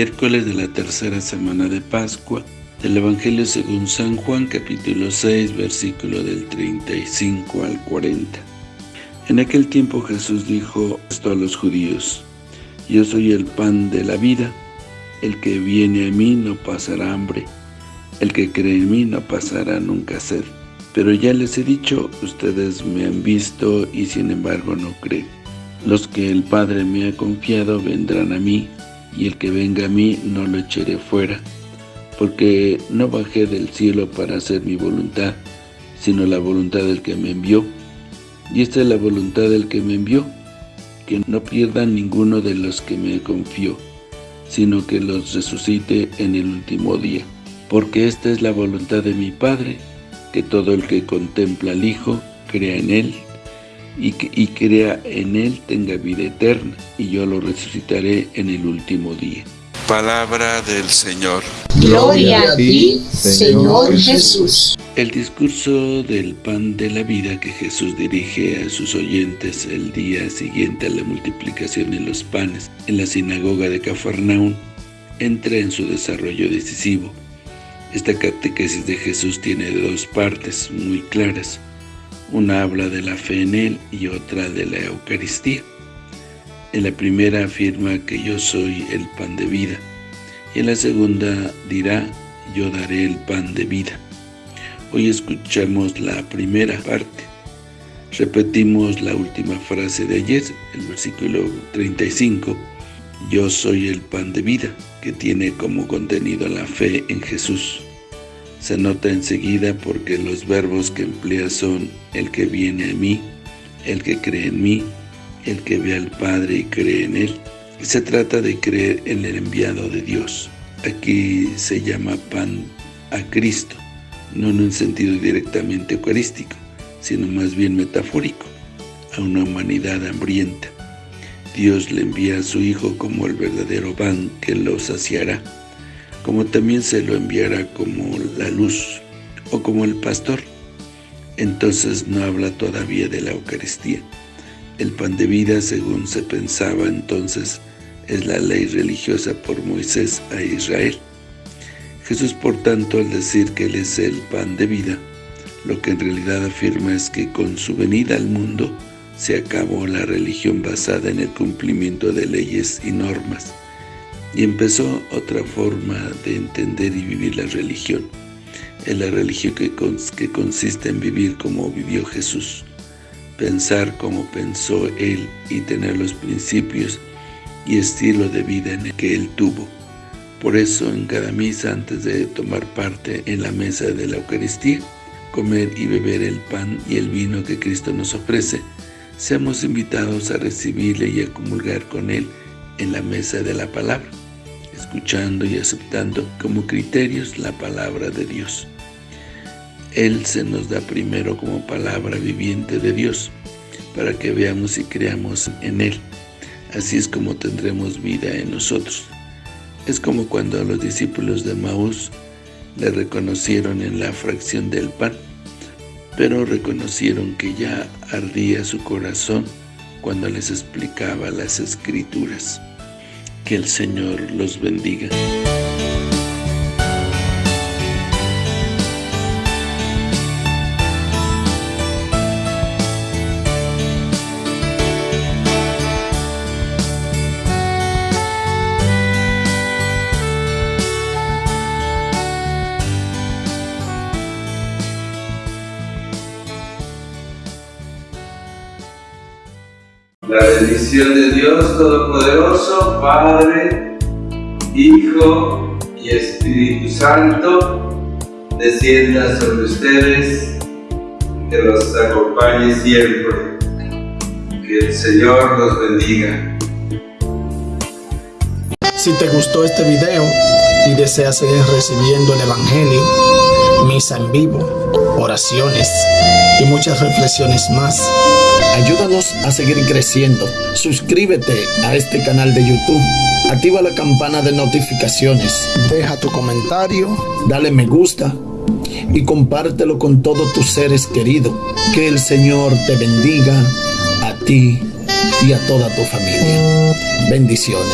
Miércoles de la tercera semana de Pascua, del Evangelio según San Juan, capítulo 6, versículo del 35 al 40. En aquel tiempo Jesús dijo esto a los judíos, Yo soy el pan de la vida, el que viene a mí no pasará hambre, el que cree en mí no pasará nunca sed. Pero ya les he dicho, ustedes me han visto y sin embargo no creen. Los que el Padre me ha confiado vendrán a mí, y el que venga a mí no lo echaré fuera, porque no bajé del cielo para hacer mi voluntad, sino la voluntad del que me envió. Y esta es la voluntad del que me envió, que no pierda ninguno de los que me confió, sino que los resucite en el último día. Porque esta es la voluntad de mi Padre, que todo el que contempla al Hijo crea en Él, y, que, y crea en Él tenga vida eterna, y yo lo resucitaré en el último día. Palabra del Señor. Gloria a ti, Señor Jesús. El discurso del pan de la vida que Jesús dirige a sus oyentes el día siguiente a la multiplicación de los panes en la sinagoga de Cafarnaún entra en su desarrollo decisivo. Esta catequesis de Jesús tiene dos partes muy claras. Una habla de la fe en Él y otra de la Eucaristía. En la primera afirma que yo soy el pan de vida, y en la segunda dirá, yo daré el pan de vida. Hoy escuchamos la primera parte. Repetimos la última frase de ayer, el versículo 35, yo soy el pan de vida, que tiene como contenido la fe en Jesús. Se nota enseguida porque los verbos que emplea son el que viene a mí, el que cree en mí, el que ve al Padre y cree en Él. Se trata de creer en el enviado de Dios. Aquí se llama pan a Cristo, no en un sentido directamente eucarístico, sino más bien metafórico, a una humanidad hambrienta. Dios le envía a su Hijo como el verdadero pan que lo saciará, como también se lo enviará como la luz o como el pastor. Entonces no habla todavía de la Eucaristía. El pan de vida, según se pensaba entonces, es la ley religiosa por Moisés a Israel. Jesús, por tanto, al decir que Él es el pan de vida, lo que en realidad afirma es que con su venida al mundo se acabó la religión basada en el cumplimiento de leyes y normas, y empezó otra forma de entender y vivir la religión. Es la religión que, que consiste en vivir como vivió Jesús, pensar como pensó Él y tener los principios y estilo de vida en el que Él tuvo. Por eso en cada misa antes de tomar parte en la mesa de la Eucaristía, comer y beber el pan y el vino que Cristo nos ofrece, seamos invitados a recibirle y a comulgar con Él en la mesa de la palabra, escuchando y aceptando como criterios la palabra de Dios. Él se nos da primero como palabra viviente de Dios, para que veamos y creamos en Él. Así es como tendremos vida en nosotros. Es como cuando a los discípulos de Maús le reconocieron en la fracción del pan, pero reconocieron que ya ardía su corazón cuando les explicaba las Escrituras. Que el Señor los bendiga. La bendición de Dios Todopoderoso, Padre, Hijo y Espíritu Santo, descienda sobre ustedes, que los acompañe siempre. Que el Señor los bendiga. Si te gustó este video y deseas seguir recibiendo el Evangelio, misa en vivo, oraciones y muchas reflexiones más, ayúdanos a seguir creciendo. Suscríbete a este canal de YouTube. Activa la campana de notificaciones. Deja tu comentario. Dale me gusta. Y compártelo con todos tus seres queridos. Que el Señor te bendiga a ti y a toda tu familia. Bendiciones.